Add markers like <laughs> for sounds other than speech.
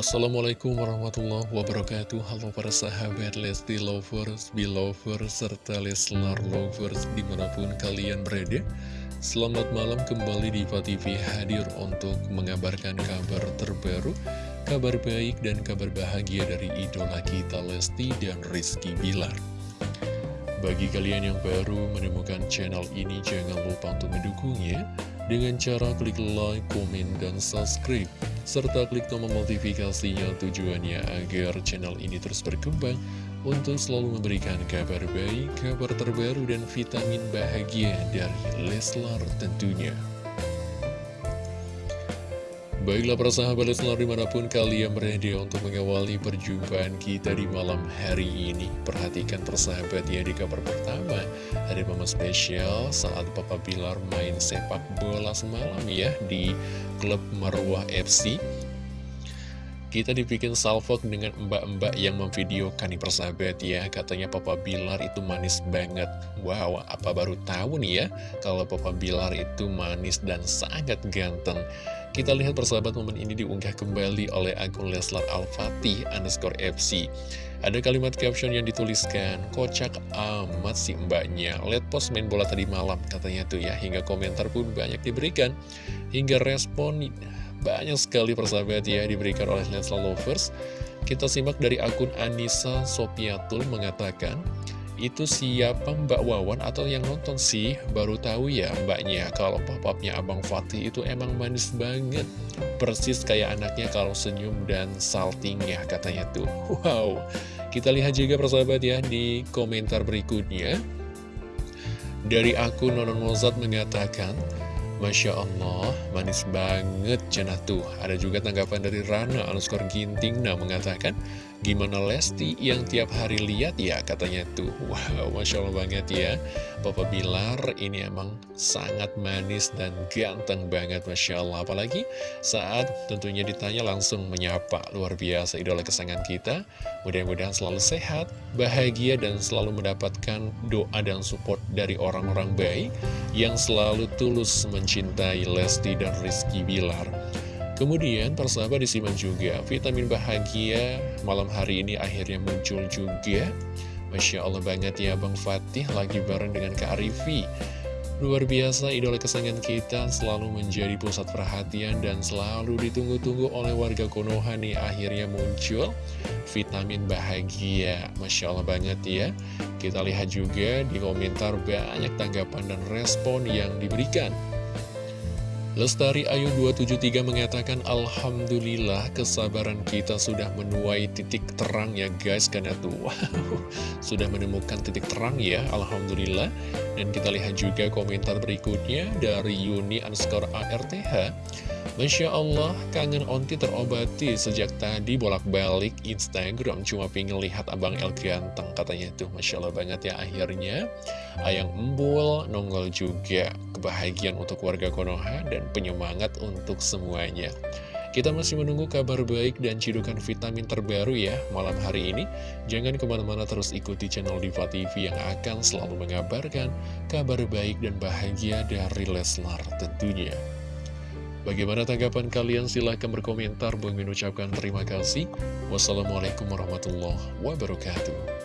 Assalamualaikum warahmatullahi wabarakatuh. Halo para sahabat Lesti Lovers, Belovers, serta Leslar Lovers di mana pun kalian berada. Selamat malam kembali di TV hadir untuk mengabarkan kabar terbaru Kabar baik dan kabar bahagia dari idola kita Lesti dan Rizky Bilar. Bagi kalian yang baru menemukan channel ini jangan lupa untuk mendukungnya dengan cara klik like, komen, dan subscribe, serta klik tombol notifikasinya tujuannya agar channel ini terus berkembang untuk selalu memberikan kabar baik, kabar terbaru, dan vitamin bahagia dari Leslar tentunya. Baiklah para sahabat Leslar di mana pun kalian berada untuk mengawali perjumpaan kita di malam hari ini. Perhatikan persahabat ya di kabar pertama. Ada momen spesial saat Papa Bilar main sepak bola semalam ya Di klub Marwah FC kita dibikin salvok dengan mbak-mbak yang memvideokan nih persahabat ya. Katanya Papa Bilar itu manis banget. Wow, apa baru tahu nih ya Kalau Papa Bilar itu manis dan sangat ganteng. Kita lihat persahabat momen ini diunggah kembali oleh akun Leslar Al-Fatih underscore FC. Ada kalimat caption yang dituliskan, kocak amat si mbaknya, let post main bola tadi malam, katanya tuh ya, hingga komentar pun banyak diberikan, hingga respon banyak sekali persahabat ya diberikan oleh Leslar Lovers. Kita simak dari akun Anissa Sopiatul mengatakan, itu siapa Mbak Wawan atau yang nonton sih? Baru tahu ya mbaknya kalau papapnya Abang Fatih itu emang manis banget. Persis kayak anaknya kalau senyum dan saltingnya katanya tuh. Wow. Kita lihat juga persahabat ya di komentar berikutnya. Dari akun Nonon Mozart mengatakan Masya Allah, manis banget cenah tuh. Ada juga tanggapan dari Rana underscore Ginting nah mengatakan, Gimana Lesti yang tiap hari lihat ya? Katanya tuh. <laughs> Wow Masya Allah banget ya. Papa Bilar ini emang sangat manis dan ganteng banget Masya Allah. Apalagi saat tentunya ditanya langsung menyapa. Luar biasa idola kesayangan kita. Mudah-mudahan selalu sehat, bahagia dan selalu mendapatkan doa dan support dari orang-orang baik Yang selalu tulus mencintai Lesti dan Rizky Bilar. Kemudian persahabat disimak juga vitamin bahagia malam hari ini akhirnya muncul juga. Masya Allah banget ya Bang Fatih lagi bareng dengan Kak Arifi. Luar biasa idola kesayangan kita selalu menjadi pusat perhatian dan selalu ditunggu-tunggu oleh warga Konoha nih akhirnya muncul vitamin bahagia. Masya Allah banget ya. Kita lihat juga di komentar banyak tanggapan dan respon yang diberikan Lestari Ayu 273 mengatakan Alhamdulillah kesabaran kita sudah menuai titik terang ya guys Karena tuh <laughs> wow, sudah menemukan titik terang ya Alhamdulillah. Dan kita lihat juga komentar berikutnya dari Yuni underscore ARTH Masya Allah, kangen Onti terobati sejak tadi bolak-balik Instagram Cuma pengen lihat Abang El ganteng katanya tuh Masya Allah banget ya akhirnya. Ayang Embul nongol juga kebahagiaan untuk warga Konoha dan penyemangat untuk semuanya kita masih menunggu kabar baik dan cidukan vitamin terbaru ya malam hari ini. Jangan ke mana-mana terus ikuti channel Diva TV yang akan selalu mengabarkan kabar baik dan bahagia dari Leslar tentunya. Bagaimana tanggapan kalian? Silahkan berkomentar. Bang mengucapkan terima kasih. Wassalamualaikum warahmatullahi wabarakatuh.